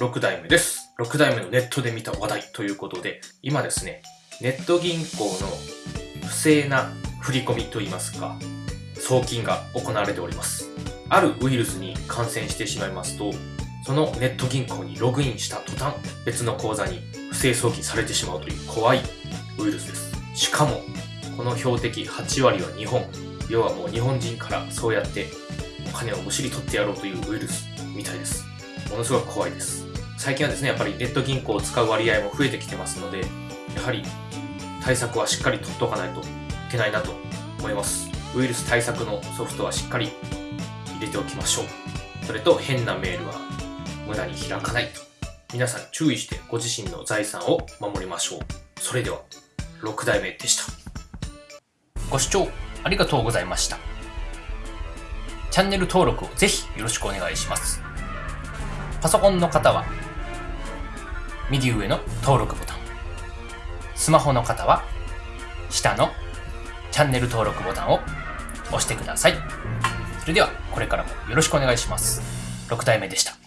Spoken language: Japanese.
6代目です。6代目のネットで見た話題ということで、今ですね、ネット銀行の不正な振り込みといいますか、送金が行われております。あるウイルスに感染してしまいますと、そのネット銀行にログインした途端、別の口座に不正送金されてしまうという怖いウイルスです。しかも、この標的8割は日本。要はもう日本人からそうやってお金をむしり取ってやろうというウイルスみたいです。ものすごく怖いです。最近はですね、やっぱりネット銀行を使う割合も増えてきてますので、やはり対策はしっかり取っておかないといけないなと思います。ウイルス対策のソフトはしっかり入れておきましょう。それと変なメールは無駄に開かないと。皆さん注意してご自身の財産を守りましょう。それでは、6代目でした。ご視聴ありがとうございました。チャンネル登録をぜひよろしくお願いします。パソコンの方は、右上の登録ボタン。スマホの方は、下のチャンネル登録ボタンを押してください。それでは、これからもよろしくお願いします。6体目でした。